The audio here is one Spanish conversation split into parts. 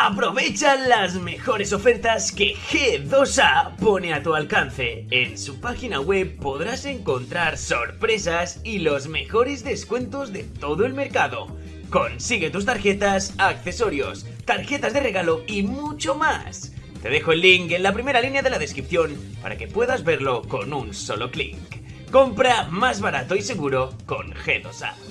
Aprovecha las mejores ofertas que G2A pone a tu alcance. En su página web podrás encontrar sorpresas y los mejores descuentos de todo el mercado. Consigue tus tarjetas, accesorios, tarjetas de regalo y mucho más. Te dejo el link en la primera línea de la descripción para que puedas verlo con un solo clic. Compra más barato y seguro con G2A.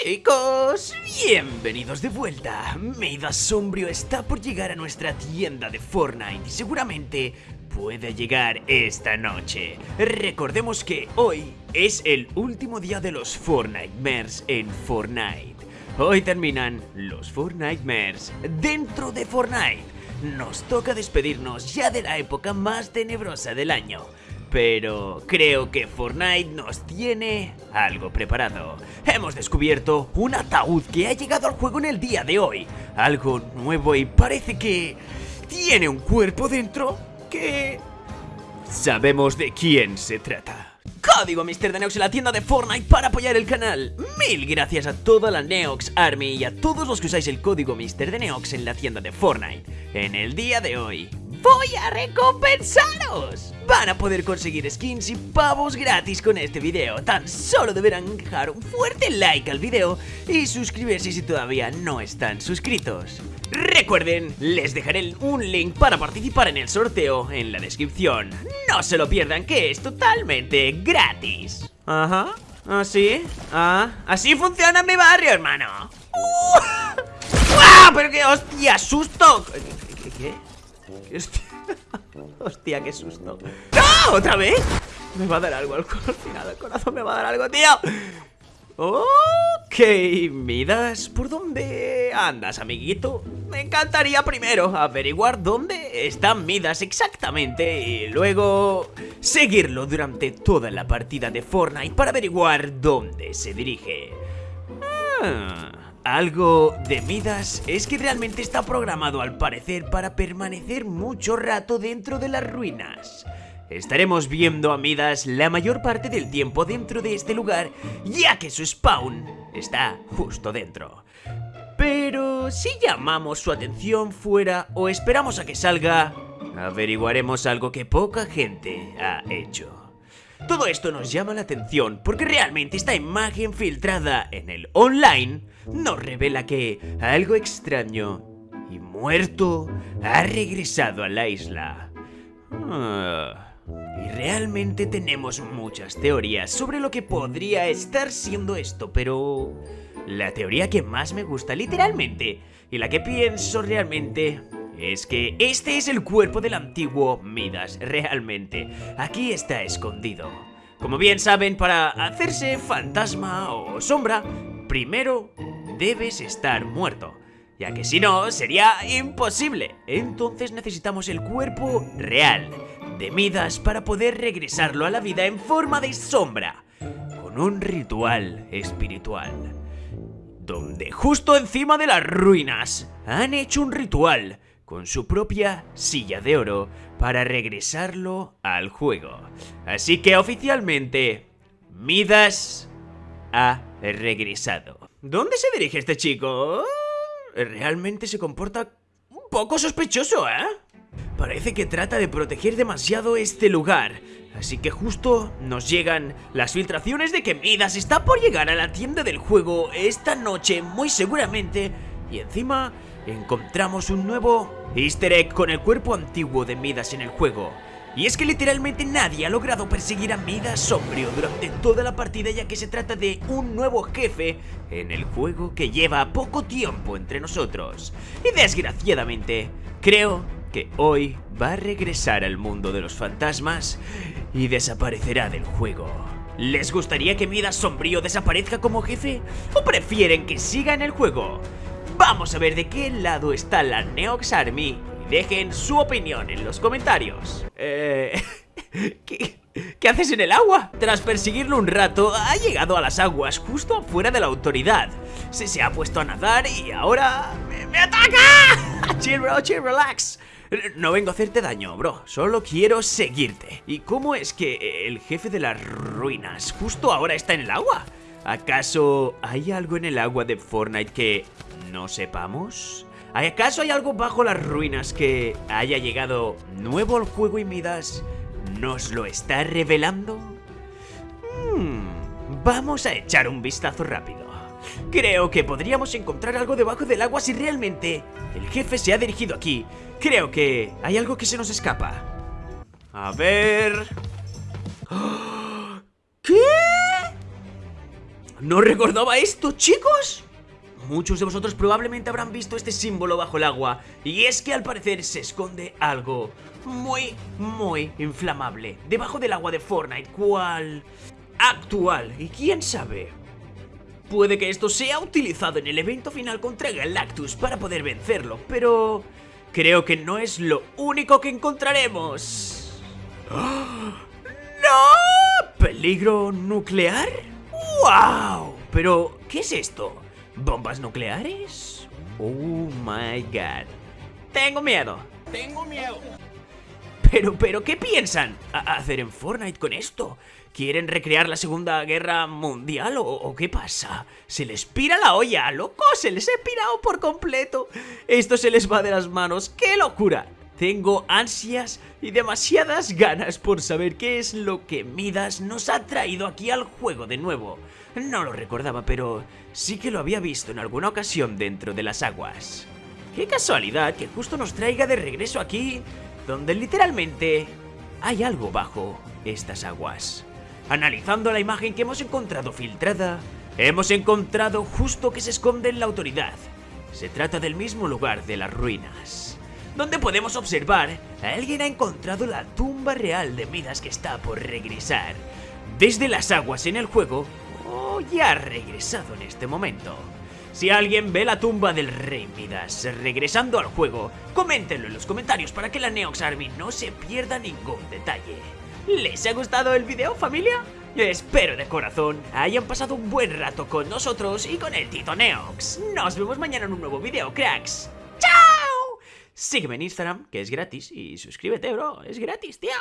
Chicos, bienvenidos de vuelta. Midas Sombrio está por llegar a nuestra tienda de Fortnite y seguramente puede llegar esta noche. Recordemos que hoy es el último día de los Fortnitemares en Fortnite. Hoy terminan los Fortnitemares dentro de Fortnite. Nos toca despedirnos ya de la época más tenebrosa del año. Pero creo que Fortnite nos tiene algo preparado. Hemos descubierto un ataúd que ha llegado al juego en el día de hoy. Algo nuevo y parece que tiene un cuerpo dentro que... Sabemos de quién se trata. Código Mr. de Neox en la tienda de Fortnite para apoyar el canal. Mil gracias a toda la Neox Army y a todos los que usáis el código Mr. de Neox en la tienda de Fortnite. En el día de hoy, voy a recompensaros. Van a poder conseguir skins y pavos gratis con este video. Tan solo deberán dejar un fuerte like al video y suscribirse si todavía no están suscritos. Recuerden, les dejaré un link para participar en el sorteo en la descripción. No se lo pierdan que es totalmente gratis. Ajá, así, ah, así funciona mi barrio, hermano. ¡Uh! ¡Ah! ¡Pero qué hostia! ¡Susto! ¿Qué? ¿Qué? ¿Qué hostia? Hostia, qué susto ¡No! ¿Otra vez? Me va a dar algo al final El corazón me va a dar algo, tío Ok, Midas, ¿por dónde andas, amiguito? Me encantaría primero averiguar dónde está Midas exactamente y luego seguirlo durante toda la partida de Fortnite para averiguar dónde se dirige. Ah, algo de Midas es que realmente está programado al parecer para permanecer mucho rato dentro de las ruinas. Estaremos viendo a Midas la mayor parte del tiempo dentro de este lugar, ya que su spawn está justo dentro. Pero si llamamos su atención fuera o esperamos a que salga, averiguaremos algo que poca gente ha hecho. Todo esto nos llama la atención porque realmente esta imagen filtrada en el online nos revela que algo extraño y muerto ha regresado a la isla. Ah. Y realmente tenemos muchas teorías sobre lo que podría estar siendo esto, pero... La teoría que más me gusta literalmente, y la que pienso realmente, es que este es el cuerpo del antiguo Midas, realmente. Aquí está escondido. Como bien saben, para hacerse fantasma o sombra, primero debes estar muerto. Ya que si no, sería imposible. Entonces necesitamos el cuerpo real de Midas para poder regresarlo a la vida en forma de sombra, con un ritual espiritual. Donde justo encima de las ruinas han hecho un ritual con su propia silla de oro para regresarlo al juego. Así que oficialmente, Midas ha regresado. ¿Dónde se dirige este chico? Realmente se comporta un poco sospechoso, ¿eh? Parece que trata de proteger demasiado este lugar. Así que justo nos llegan las filtraciones de que Midas está por llegar a la tienda del juego esta noche muy seguramente. Y encima encontramos un nuevo easter egg con el cuerpo antiguo de Midas en el juego. Y es que literalmente nadie ha logrado perseguir a Midas Sombrio durante toda la partida ya que se trata de un nuevo jefe en el juego que lleva poco tiempo entre nosotros. Y desgraciadamente, creo que hoy va a regresar al mundo de los fantasmas y desaparecerá del juego. ¿Les gustaría que Midas Sombrío desaparezca como jefe? ¿O prefieren que siga en el juego? Vamos a ver de qué lado está la Neox Army y dejen su opinión en los comentarios. Eh... ¿Qué, ¿Qué haces en el agua? Tras perseguirlo un rato, ha llegado a las aguas justo afuera de la autoridad. Se, se ha puesto a nadar y ahora... ¡Me, me ataca! chill bro, chill, relax. No vengo a hacerte daño, bro, solo quiero seguirte. ¿Y cómo es que el jefe de las ruinas justo ahora está en el agua? ¿Acaso hay algo en el agua de Fortnite que no sepamos? ¿Acaso hay algo bajo las ruinas que haya llegado nuevo al juego y Midas nos lo está revelando? Hmm, vamos a echar un vistazo rápido. Creo que podríamos encontrar algo debajo del agua si realmente el jefe se ha dirigido aquí. Creo que hay algo que se nos escapa. A ver... ¿Qué? ¿No recordaba esto, chicos? Muchos de vosotros probablemente habrán visto este símbolo bajo el agua Y es que al parecer se esconde algo muy, muy inflamable Debajo del agua de Fortnite, ¿cuál? Actual, y quién sabe Puede que esto sea utilizado en el evento final contra Galactus para poder vencerlo Pero creo que no es lo único que encontraremos ¡No! ¿Peligro nuclear? ¡Wow! Pero, ¿qué es esto? ¿Bombas nucleares? Oh my god. Tengo miedo. Tengo miedo. Pero, pero, ¿qué piensan hacer en Fortnite con esto? ¿Quieren recrear la Segunda Guerra Mundial o, o, qué pasa? ¿Se les pira la olla, loco? ¿Se les ha pirado por completo? Esto se les va de las manos, ¡qué locura! Tengo ansias y demasiadas ganas por saber qué es lo que Midas nos ha traído aquí al juego de nuevo. No lo recordaba, pero sí que lo había visto en alguna ocasión dentro de las aguas. Qué casualidad que justo nos traiga de regreso aquí, donde literalmente hay algo bajo estas aguas. Analizando la imagen que hemos encontrado filtrada, hemos encontrado justo que se esconde en la autoridad. Se trata del mismo lugar de las ruinas donde podemos observar alguien ha encontrado la tumba real de Midas que está por regresar desde las aguas en el juego ya ha regresado en este momento. Si alguien ve la tumba del rey Midas regresando al juego, coméntenlo en los comentarios para que la Neox Army no se pierda ningún detalle. ¿Les ha gustado el video familia? Espero de corazón hayan pasado un buen rato con nosotros y con el Tito Neox. Nos vemos mañana en un nuevo video, cracks. Sígueme en Instagram, que es gratis, y suscríbete, bro, es gratis, tío.